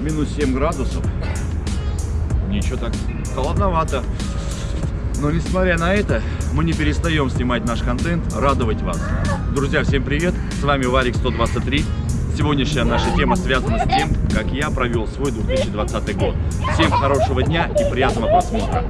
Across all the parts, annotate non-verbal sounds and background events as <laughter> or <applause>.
Минус 7 градусов. Ничего так холодновато. Но несмотря на это, мы не перестаем снимать наш контент, радовать вас. Друзья, всем привет! С вами Варик 123. Сегодняшняя наша тема связана с тем, как я провел свой 2020 год. Всем хорошего дня и приятного просмотра.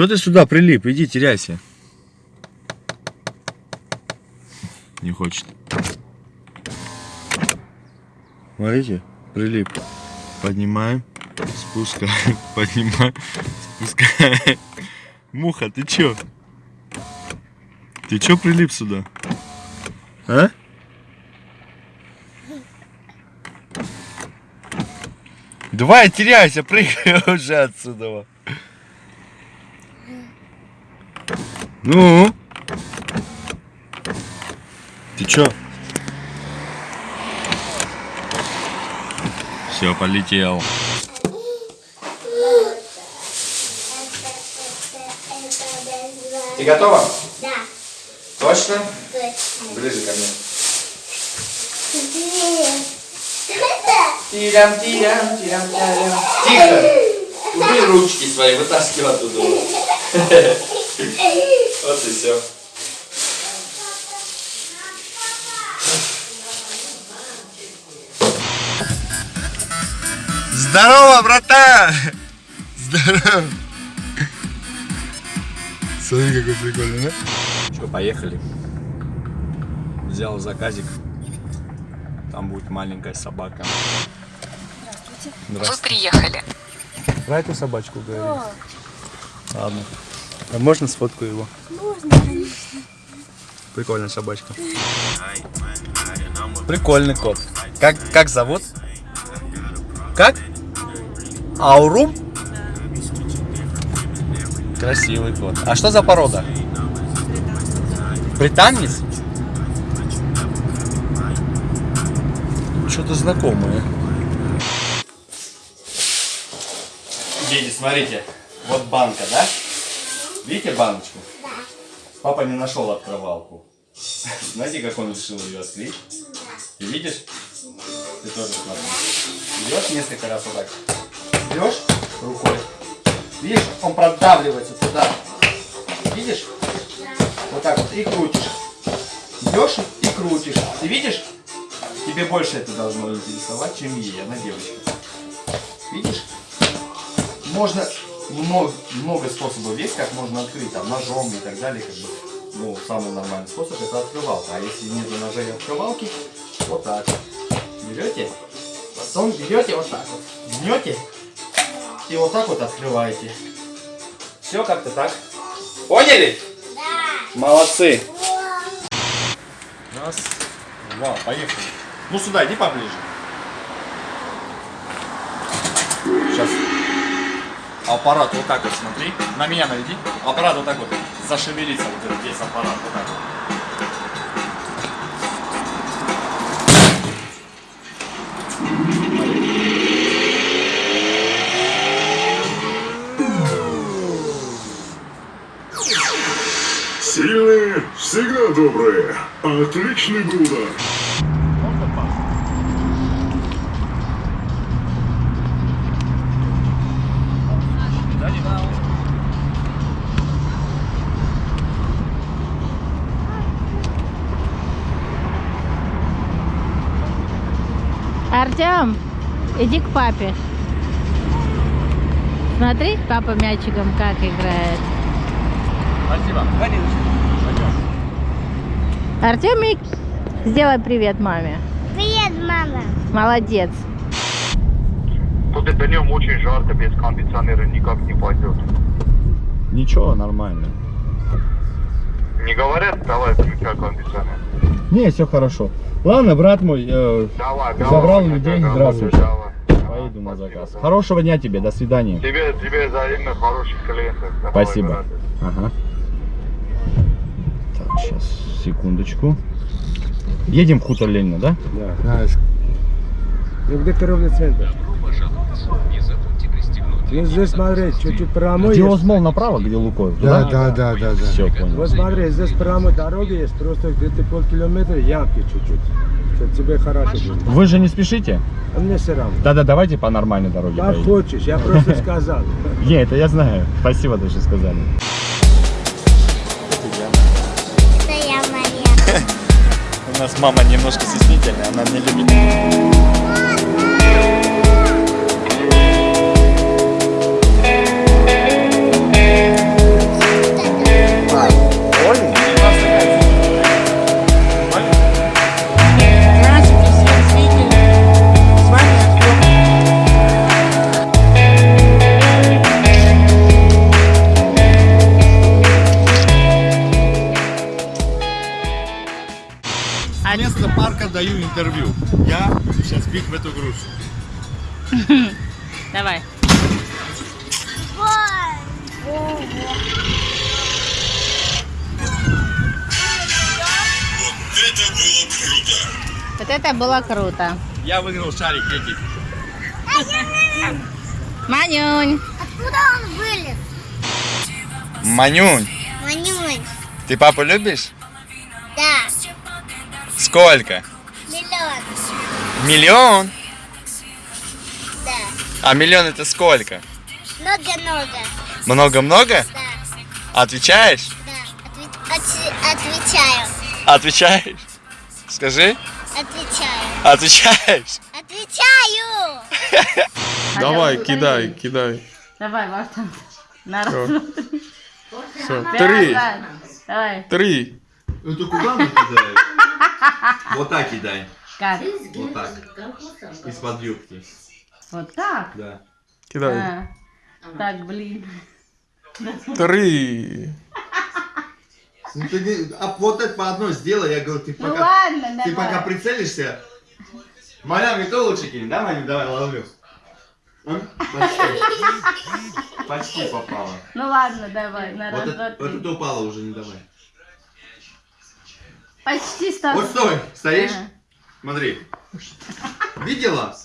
Че ты сюда прилип? Иди, теряйся. Не хочет. Смотрите, прилип. Поднимаем, спускаем, <laughs> поднимаем, спускаем. <laughs> Муха, ты чё? Ты чё прилип сюда? А? Давай, теряйся, прыгай <laughs> уже отсюда. Ну? Ты чё? Все, полетел. Ты готова? Да, Точно? точно. Ближе ко мне. Тирям, тирям, тирям, тирям. Тихо! Убери ручки свои, вытаскивай оттуда. Вот и все. Здорово, братан! Здорово! Смотри, какой прикольный, да? Что, поехали. Взял заказик. Там будет маленькая собака. Вы приехали. Про эту собачку говори. Ладно. А можно сфоткаю его? можно, конечно. Прикольная собачка. Прикольный кот. Как, как зовут? Как? Аурум? Красивый кот. А что за порода? Британец? Что-то знакомое. Дети, смотрите. Вот банка, да? Видите баночку? Да. Папа не нашел открывалку. Знаете, как он решил ее открыть? Ты видишь? Ты тоже смотри. Идешь несколько раз вот так. Берешь рукой. Видишь, он продавливается туда. Видишь? Вот так вот. И крутишь. Идешь и крутишь. Ты видишь? Тебе больше это должно интересовать, чем ей. Она девочка. Видишь? Можно много, много способов есть, как можно открыть, там, ножом и так далее, как бы, ну, самый нормальный способ это открывалка. А если нет ножа и открывалки, вот так. Берете, потом берете вот так вот, жмете и вот так вот открываете. Все как-то так. Поняли? Да. Молодцы. Раз, два, поехали. Ну сюда, иди поближе. Сейчас аппарат вот так вот смотри. На меня наведи. Аппарат вот так вот зашевелится вот этот весь аппарат. Вот так вот. Всегда добрые. Отличный был удар. Можно пас? Да, не надо. Артем, иди к папе. Смотри, папа мячиком как играет. Спасибо. Пойдем. Артемик, сделай привет маме. Привет, мама. Молодец. Тут это днем очень жарко, без кондиционера никак не пойдет. Ничего, нормально. Не говорят, давай включай кондиционер. Не, все хорошо. Ладно, брат мой, э, Давай, давай. Забрал давай, людей, давай, здравствуйте. давай. поеду на Спасибо, заказ. да. Хорошего дня тебе, до свидания. Тебе, тебе взаимно хороших клиентов. Давай, Спасибо. Ага. Секундочку. Едем в хутор Ленина, да? Да. Ну где торговый центр? Ну здесь смотри, чуть-чуть прямой Где. Озмол направо, где Лукойл? Да, да, да, да, да. Все, понял. Вот смотри, здесь прямо дороги есть, просто где-то полкилометра ямки чуть-чуть. Тебе хорошо будет. Вы же не спешите? А мне все равно. Да-да, давайте по нормальной дороге Как поедем. хочешь, я просто <laughs> сказал. Не, это я знаю. Спасибо, что сказали. Это я. У нас мама немножко стеснительная, она не любит. Даю интервью. Я сейчас бить в эту грушу. <laughs> Давай. Вот это было круто. Я выиграл шарик эти. Манюнь. Откуда он вылез? Манюнь, Манюнь. ты папу любишь? Да, Сколько? Миллион. Миллион? Да. А миллион это сколько? Много-много. Много-много? Да, Отвечаешь? да. Отве- отве- отвечаю. Отвечаешь? Скажи. Отвечаю. Отвечаешь? Отвечаю. <laughs> Давай, кидай, кидай. Давай, Вартан. На раз. Все, три, Давай. три. Это куда мы кидаем? <laughs> Вот так кидай. Как? Вот так. Из-под юбки. Вот так? Да. Кидай. А. Так, блин. Три. Ну, ты не- а вот это по одной сделай, я говорю, ты Ну пока, ладно, ты пока давай. прицелишься. Малями кто лучше кинет, да, Маня? Давай, ловлю. А? Почти. Почти попала. Ну ладно, давай. На раз, Вот, два, это, вот три. это упало уже, не давай. Почти стал. Вот стой, стоишь? Ага. Смотри. Видела?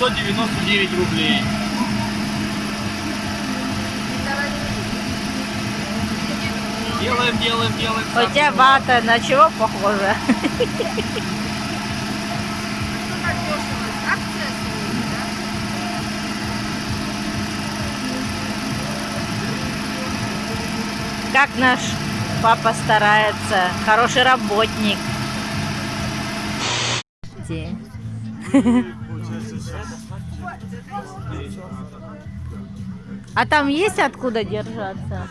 999 рублей. Делаем, делаем, делаем. У тебя вата на чего похожа? Как наш папа старается, хороший работник. Где? А там есть откуда держаться?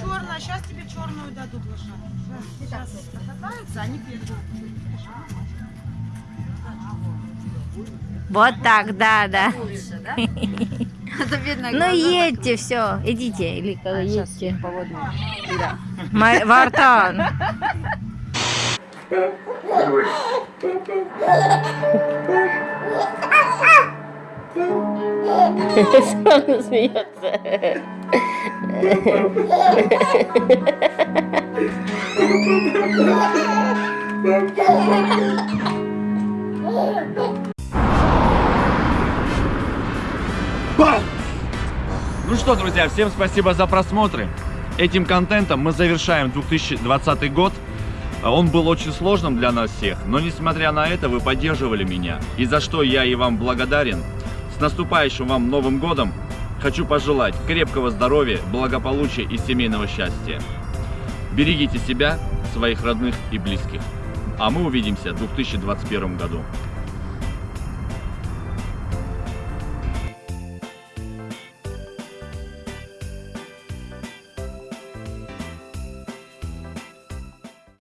Черная, сейчас тебе черную дадут лошадку. Сейчас покатаются, они придут. Вот так, да, да. <laughs> Ну едьте, все, идите, или как, едьте. Ма- Он смеется. Ну что, друзья, всем спасибо за просмотры. Этим контентом мы завершаем 2020 год. Он был очень сложным для нас всех, но несмотря на это вы поддерживали меня, и за что я и вам благодарен. С наступающим вам Новым Годом! Хочу пожелать крепкого здоровья, благополучия и семейного счастья. Берегите себя, своих родных и близких. А мы увидимся в 2021 году.